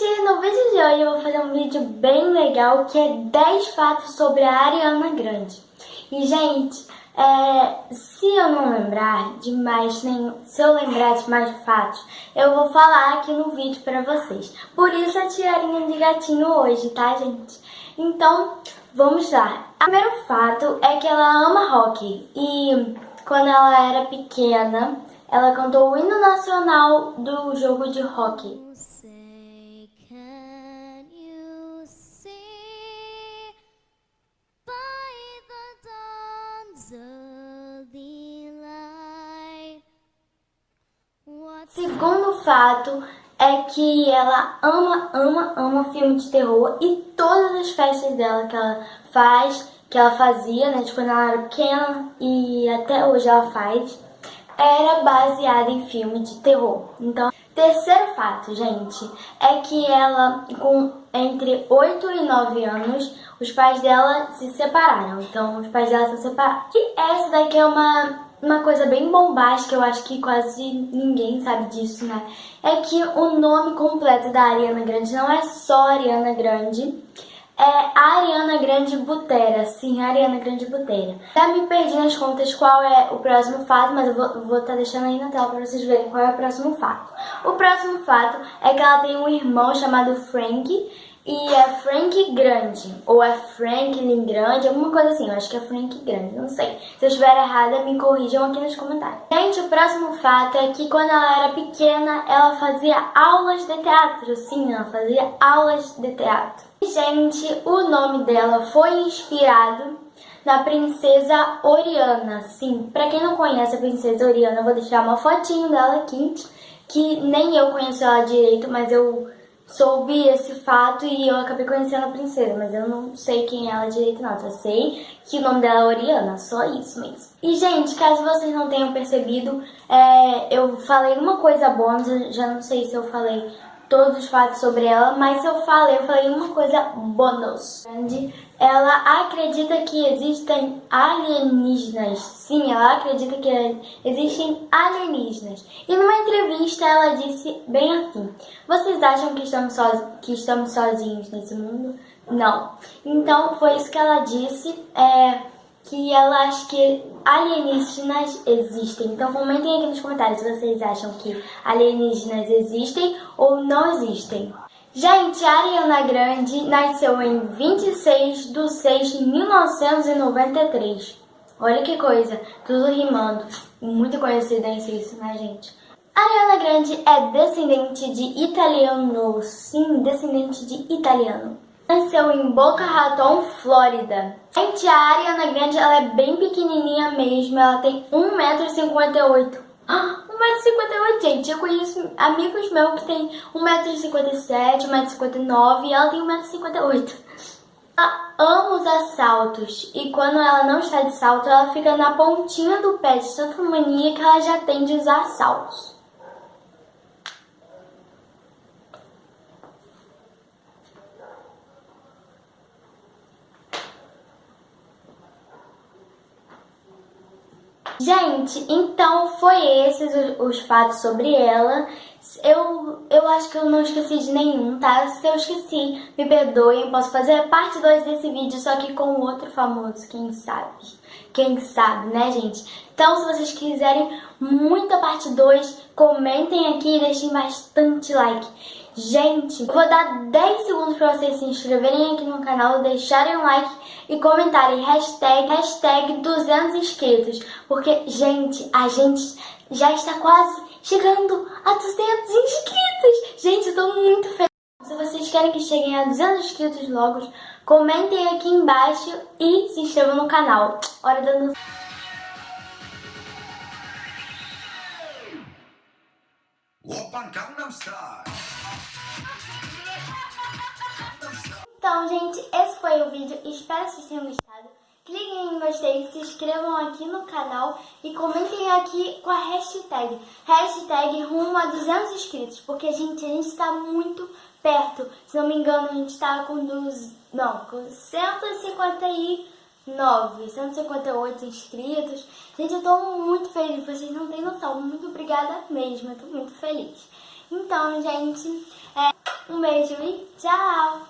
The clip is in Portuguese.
gente! No vídeo de hoje eu vou fazer um vídeo bem legal que é 10 fatos sobre a Ariana Grande. E, gente, é, se eu não lembrar de mais nenhum, se eu lembrar de mais fatos, eu vou falar aqui no vídeo pra vocês. Por isso a tiarinha de gatinho hoje, tá, gente? Então, vamos lá. O primeiro fato é que ela ama rock. E quando ela era pequena, ela cantou o hino nacional do jogo de hockey. Segundo fato é que ela ama, ama, ama filme de terror e todas as festas dela que ela faz, que ela fazia, né, de quando ela era pequena e até hoje ela faz, era baseada em filme de terror. Então, terceiro fato, gente, é que ela, com entre 8 e 9 anos, os pais dela se separaram. Então, os pais dela se separaram. E essa daqui é uma uma coisa bem bombástica, eu acho que quase ninguém sabe disso, né? É que o nome completo da Ariana Grande não é só Ariana Grande, é Ariana Grande Butera, sim, Ariana Grande Butera. Já me perdi nas contas qual é o próximo fato, mas eu vou estar tá deixando aí na tela para vocês verem qual é o próximo fato. O próximo fato é que ela tem um irmão chamado Frank, e é Frank Grande, ou é Franklin Grande, alguma coisa assim, eu acho que é Frank Grande, não sei. Se eu estiver errada, me corrijam aqui nos comentários. Gente, o próximo fato é que quando ela era pequena, ela fazia aulas de teatro, sim, ela fazia aulas de teatro. Gente, o nome dela foi inspirado na princesa Oriana, sim. Pra quem não conhece a princesa Oriana, eu vou deixar uma fotinho dela aqui, que nem eu conheço ela direito, mas eu soube esse fato e eu acabei conhecendo a princesa, mas eu não sei quem é ela direito não, só sei que o nome dela é Oriana, só isso mesmo. E gente, caso vocês não tenham percebido, é, eu falei uma coisa bônus, já não sei se eu falei todos os fatos sobre ela, mas se eu falei, eu falei uma coisa bônus. Ela acredita que existem alienígenas. Sim, ela acredita que existem alienígenas. E numa entrevista ela disse bem assim: Vocês acham que estamos, so que estamos sozinhos nesse mundo? Não. Então foi isso que ela disse. É, que ela acha que alienígenas existem. Então comentem aqui nos comentários se vocês acham que alienígenas existem ou não existem. Gente, Ariana Grande nasceu em 26 de 6 de 1993. Olha que coisa, tudo rimando. Muita coincidência isso, né, gente? Ariana Grande é descendente de italiano, sim, descendente de italiano nasceu em Boca Raton, Flórida. Gente, a Ariana Grande ela é bem pequenininha mesmo, ela tem 1,58m. Ah, 1,58m, gente. Eu conheço amigos meus que tem 1,57m, 1,59m e ela tem 1,58m. Ela ama usar saltos e quando ela não está de salto, ela fica na pontinha do pé de tanta mania que ela já tem de usar saltos. Gente, então foi esses os, os, fatos sobre ela. Eu, eu acho que eu não esqueci de nenhum, tá? Se eu esqueci, me perdoem. Posso fazer parte 2 desse vídeo, só que com outro famoso, quem sabe? Quem sabe, né, gente? Então, se vocês quiserem muita parte 2, comentem aqui e deixem bastante like. Gente, vou dar 10 segundos para vocês se inscreverem aqui no canal, deixarem um like e comentarem hashtag, hashtag 200 inscritos. Porque, gente, a gente já está quase chegando a 200 inscritos. Gente, eu tô muito feliz. Se vocês querem que cheguem a 200 inscritos logo, comentem aqui embaixo e se inscrevam no canal. Hora da... Opa, Gangnam Style. Então, gente, esse foi o vídeo. Espero que vocês tenham gostado. Cliquem em gostei, se inscrevam aqui no canal e comentem aqui com a hashtag. Hashtag rumo a 200 inscritos, porque, gente, a gente está muito perto. Se não me engano, a gente está com, dos, não, com 159, 158 inscritos. Gente, eu estou muito feliz, vocês não têm noção. Muito obrigada mesmo, eu estou muito feliz. Então, gente, é, Um beijo e tchau!